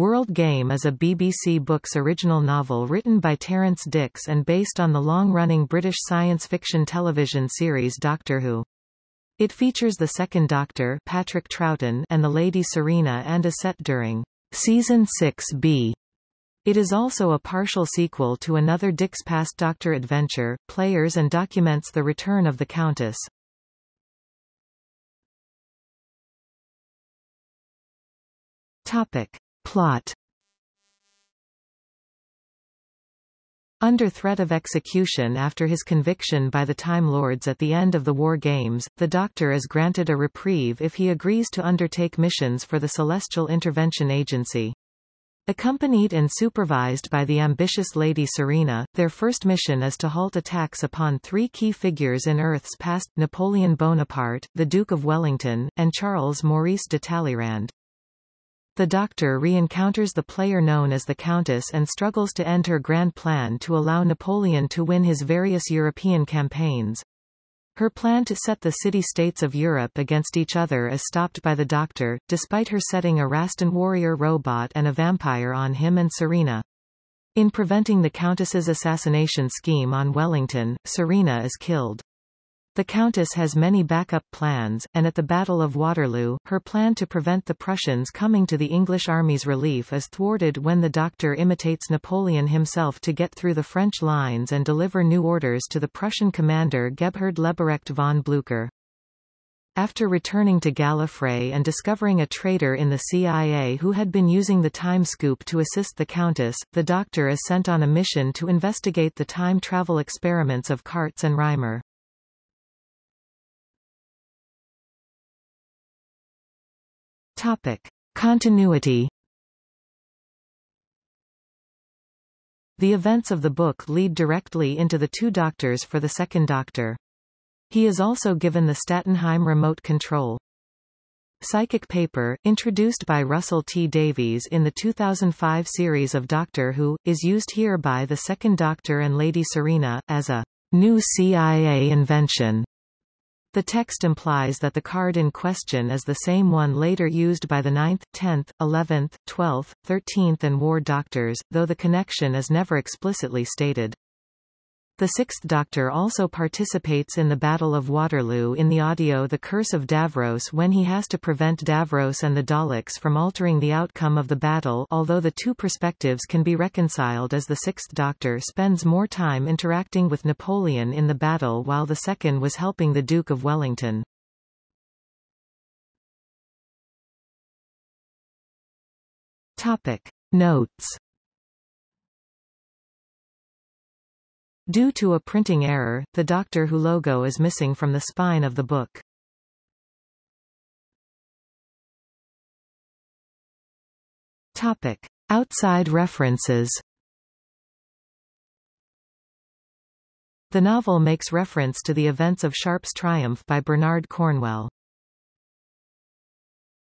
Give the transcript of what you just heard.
World Game is a BBC Books original novel written by Terrance Dicks and based on the long-running British science fiction television series Doctor Who. It features the Second Doctor Patrick Troughton and the Lady Serena and is set during Season 6b. It is also a partial sequel to another Dicks Past Doctor adventure, Players and documents the return of the Countess. Topic. Plot Under threat of execution after his conviction by the Time Lords at the end of the War Games, the Doctor is granted a reprieve if he agrees to undertake missions for the Celestial Intervention Agency. Accompanied and supervised by the ambitious Lady Serena, their first mission is to halt attacks upon three key figures in Earth's past, Napoleon Bonaparte, the Duke of Wellington, and Charles Maurice de Talleyrand. The Doctor re-encounters the player known as the Countess and struggles to end her grand plan to allow Napoleon to win his various European campaigns. Her plan to set the city-states of Europe against each other is stopped by the Doctor, despite her setting a Raston warrior robot and a vampire on him and Serena. In preventing the Countess's assassination scheme on Wellington, Serena is killed. The Countess has many backup plans, and at the Battle of Waterloo, her plan to prevent the Prussians coming to the English army's relief is thwarted when the Doctor imitates Napoleon himself to get through the French lines and deliver new orders to the Prussian commander Gebhard Leberecht von Blücher. After returning to Gallifrey and discovering a traitor in the CIA who had been using the time scoop to assist the Countess, the Doctor is sent on a mission to investigate the time travel experiments of Kartz and Reimer. Topic. Continuity The events of the book lead directly into the two doctors for the second doctor. He is also given the Stattenheim remote control. Psychic paper, introduced by Russell T. Davies in the 2005 series of Doctor Who, is used here by the Second Doctor and Lady Serena, as a new CIA invention. The text implies that the card in question is the same one later used by the 9th, 10th, 11th, 12th, 13th and War Doctors, though the connection is never explicitly stated. The Sixth Doctor also participates in the Battle of Waterloo in the audio The Curse of Davros when he has to prevent Davros and the Daleks from altering the outcome of the battle although the two perspectives can be reconciled as the Sixth Doctor spends more time interacting with Napoleon in the battle while the second was helping the Duke of Wellington. Topic. Notes Due to a printing error, the Doctor Who logo is missing from the spine of the book. Topic. Outside references The novel makes reference to the events of Sharpe's Triumph by Bernard Cornwell.